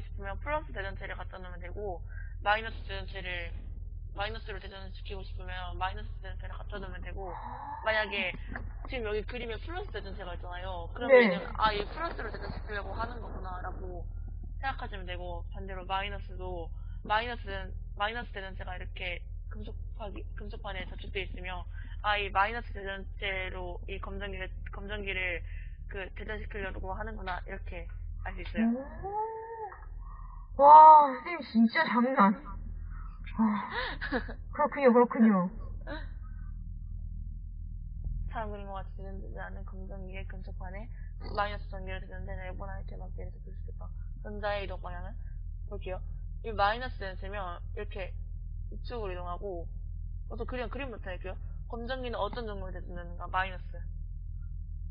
싶으면 플러스 대전체를 갖다 놓으면 되고 마이너스 대전체를 마이너스로 대전시키고 싶으면 마이너스 대전체를 갖다 놓으면 되고 만약에 지금 여기 그림에 플러스 대전체가 있잖아요. 그러면 네. 아, 이 플러스로 대전시키려고 하는 거구나라고 생각하시면 되고 반대로 마이너스도 마이너스 대- 마이너스 대전체가 이렇게 금속파기 금속판에 저축돼 있으면 아, 이 마이너스 대전체로 이 검정기를 검정기를 그 대전시키려고 하는구나 이렇게 알 수 있어요. 오. 와, 선생님 진짜 장난. 아, 그렇군요, 그렇군요. 사람 그린 것 같이 되지 않은 검정기의 금속판에 마이너스 전기를 대전대 내보나 이렇게 맞게 해서 볼수 있다. 전자의 이동 방향은 볼게요. 이 마이너스 대전체면 이렇게 이쪽으로 이동하고 또 그림 그림부터 할게요. 검정기는 어떤 정도로 대전되는가? 마이너스.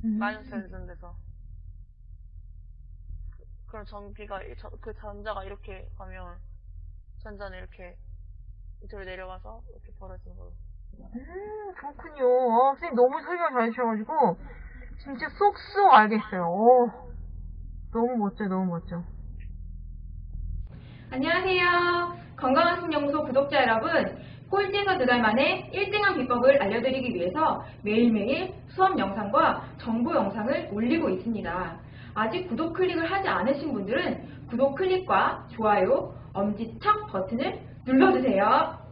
음. 마이너스에 대전돼서 그럼 전기가 그 전자가 이렇게 가면 전자는 이렇게 이쪽으로 내려가서 이렇게 벌어지는 거로. 음, 그렇군요. 어, 선생님 너무 설명 잘 해주셔가지고, 진짜 쏙쏙 알겠어요. 오, 너무 멋져, 너무 멋져. 안녕하세요. 건강한 신연구소 구독자 여러분. 꼴찌에서 두달 만에 1등한 비법을 알려드리기 위해서 매일매일 수업 영상과 정보 영상을 올리고 있습니다. 아직 구독 클릭을 하지 않으신 분들은 구독 클릭과 좋아요, 엄지척 버튼을 눌러주세요.